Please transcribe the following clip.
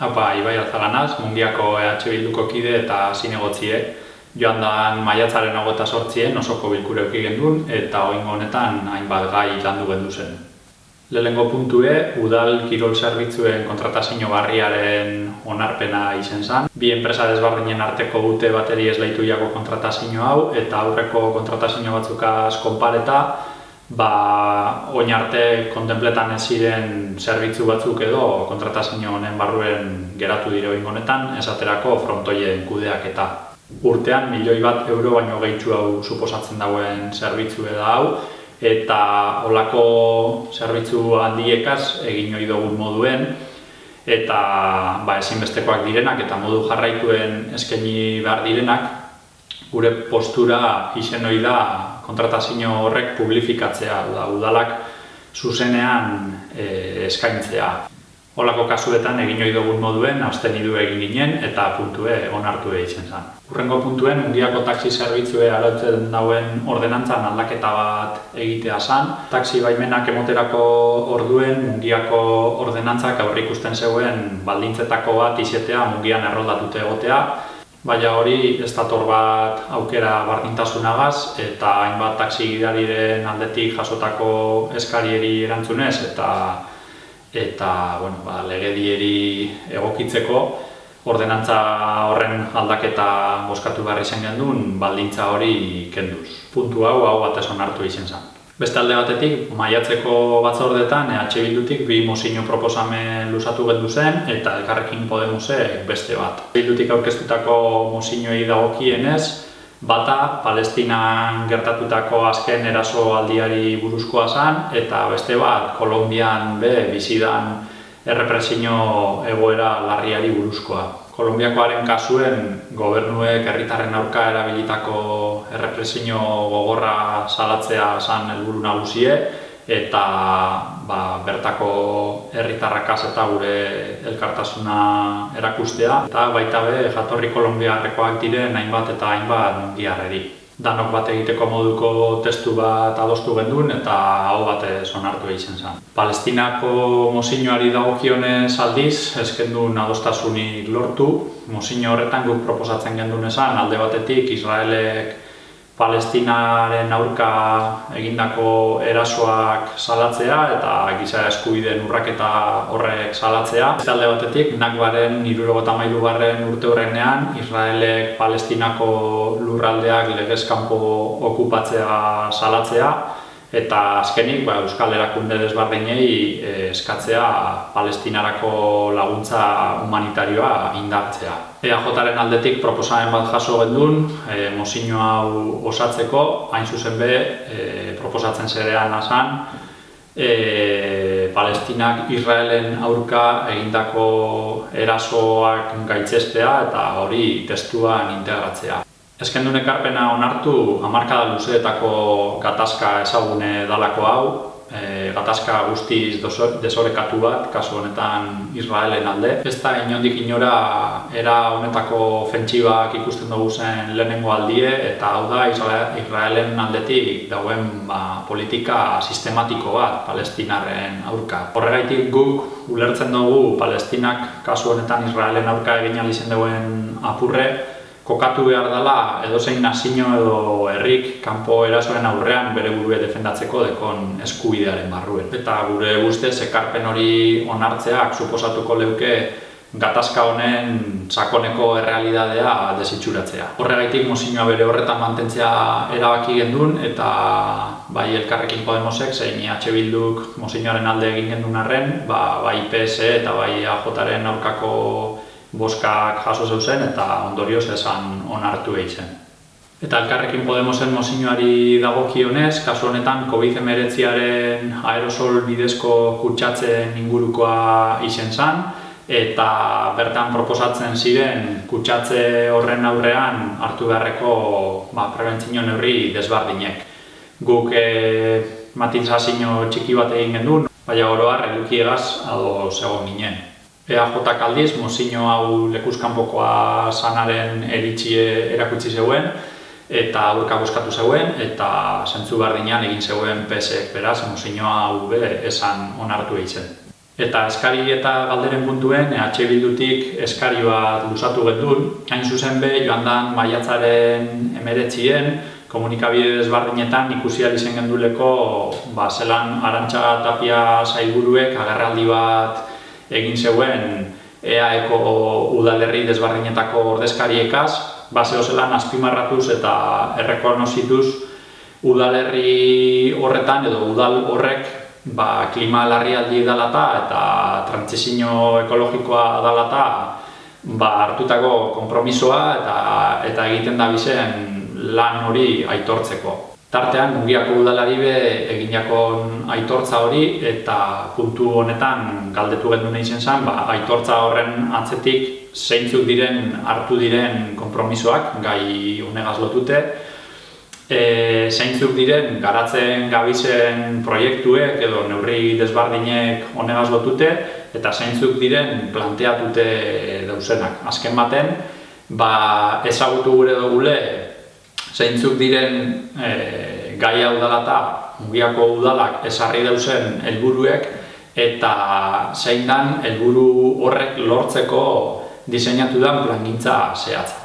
Haupa, Ibai Alzaganaz, mungiako EH Bilduko kide eta zinegotzie. Joan da maiatzaren agota sortzien osoko bilkure euki gendun eta oingo honetan hainbat gai landu gendu zen. Lehengo puntue, udal kirol zerbitzuen kontratazio barriaren onarpena izen zen. Bi enpresa desbardinen arteko dute bateri ez lehitu jako kontratazio hau eta aurreko kontratazio batzukaz konpareta ba, oin arte kontempletan ez ziren zerbitzu batzuk edo kontratazio honen barruen geratu dire oin honetan, esaterako frontoien kudeak eta urtean milioi bat euro baino gehitzu hau suposatzen dauen zerbitzu eda hau eta olako zerbitzu handiekaz egin ohi dugun moduen eta ba, ezinbestekoak direnak eta modu jarraituen eskaini behar direnak gure postura izen ohi da kontratazio horrek publifikatzea, da, udalak zuzenean e, eskaintzea. Olako kasuetan egin ohi dugun moduen abstenidu egin ginen eta puntue onartu egiten zen. Urrengo puntuen, undiako taxi zerbitzue arautzen dauen ordenantzan aldaketa bat egitea zen. Taxi baimenak emoterako orduen mungiako ordenantzak aurrikusten zegoen baldintzetako bat izetea mungian erroldatute egotea Baina hori ez dator bat aukera bardintasunagaz eta hainbat taksi gidariren aldetik jasotako eskarieri erantzunez eta eta bueno, ba, legedieri egokitzeko ordenantza horren aldaketa boskatu behar izan gendun baldintza hori kenduz. Puntu hau hau batez onartu izan zen. Beste alde batetik, maiatzeko batzordetan EH Bildutik bi mozino proposamen lusatu gendu zen eta elkarrekin Podemosek beste bat. Bildutik aurkeztutako mozinoi dagokienez, bata Palestinan gertatutako azken eraso aldiari buruzkoa zen eta beste bat Kolombian be bizidan errepresio egoera larriari buruzkoa. Kolombiakoaren kasuen gobernuek herritarren aurka erabilitako errepresio gogorra salatzea zan helburu nagusie eta ba, bertako herritarrakaz eta gure elkartasuna erakustea. Eta baita be jatorri kolombiarrekoak diren hainbat eta hainbat mundiarreri danok bat egiteko moduko testu bat adostu gendun eta hau bat onartu egiten zen. Palestinako mozinoari dagokionez aldiz, eskendun adostasunik lortu. Mozino horretan guk proposatzen gendun esan, alde batetik Israelek Palestinaren aurka egindako erasoak salatzea eta giza eskubideen urraketa horrek salatzea. Ez alde batetik, nakbaren irurogota mailu garren urte horrenean, Israelek Palestinako lurraldeak legezkampo okupatzea salatzea eta azkenik ba, Euskal Erakunde desbardinei eh, eskatzea palestinarako laguntza humanitarioa indartzea. EAJaren aldetik proposamen bat jaso gendun, e, mozino hau osatzeko, hain zuzen be, e, proposatzen zerean asan, e, Palestinak Israelen aurka egindako erasoak gaitzestea eta hori testuan integratzea. Ezkendun ekarpena onartu hamarkada luzeetako gatazka ezagune dalako hau, e, gatazka guztiz desorekatu bat, kasu honetan Israelen alde. Ez da inondik inora era honetako fentsibak ikusten dugu zen lehenengo aldie, eta hau da Israelen aldetik dauen ba, politika sistematiko bat palestinarren aurka. Horregaitik guk ulertzen dugu palestinak kasu honetan Israelen aurka egin alizen duen apurre, kokatu behar dela edozein nazio edo herrik kanpo erasoren aurrean bere burue defendatzeko dekon eskubidearen barruen. Eta gure guztez ekarpen hori onartzeak suposatuko leuke gatazka honen sakoneko errealidadea desitxuratzea. Horregaitik mozinoa bere horretan mantentzea erabaki gendun eta bai elkarrekin Podemosek zein IH Bilduk mozinoaren alde egin gendun arren, ba, bai PS eta bai AJaren aurkako boskak jaso zeuzen eta ondorioz esan onartu egin Eta elkarrekin Podemosen mozinoari dagokionez, kasu honetan COVID-19aren aerosol bidezko kutsatzen ingurukoa izen zen, eta bertan proposatzen ziren kutsatze horren aurrean hartu beharreko ba, prebentzio neurri desbardinek. Guk e, matintzazio txiki bat egin gendun, baina oroar edukiegaz ado zegoen ginen. EAJ aldiz, mozino hau lekuzkanpokoa sanaren eritxie erakutsi zeuen, eta aurka boskatu zeuen, eta zentzu bardinean egin zeuen PSek beraz, mozino hau be esan onartu egiten. Eta eskari eta galderen puntuen, EH Bildutik eskari bat lusatu gendun. Hain zuzen be, joan dan maiatzaren emeretzien, komunikabide desbardinetan ikusi izen genduleko ba, zelan arantxa tapia zailburuek agarraldi bat egin zeuen EAeko udalerri desbardinetako ordezkariekaz, ba, zelan azpimarratuz eta errekonozituz udalerri horretan edo udal horrek ba, klima larrialdi dalata eta trantzizio ekologikoa dalata ba, hartutako konpromisoa eta, eta egiten da bizen lan hori aitortzeko. Tartean, Mungiako udalari be eginako aitortza hori eta puntu honetan galdetu gendu nahi zen ba, aitortza horren atzetik zeintzuk diren hartu diren konpromisoak gai honegaz lotute, e, zeintzuk diren garatzen gabizen proiektuek edo neurri desbardinek honegaz lotute eta zeintzuk diren planteatute dauzenak. Azken baten, ba, ezagutu gure dugule zeintzuk diren e, gai hau dalata mugiako udalak esarri dauzen helburuek eta zein dan helburu horrek lortzeko diseinatu den plangintza zehatza.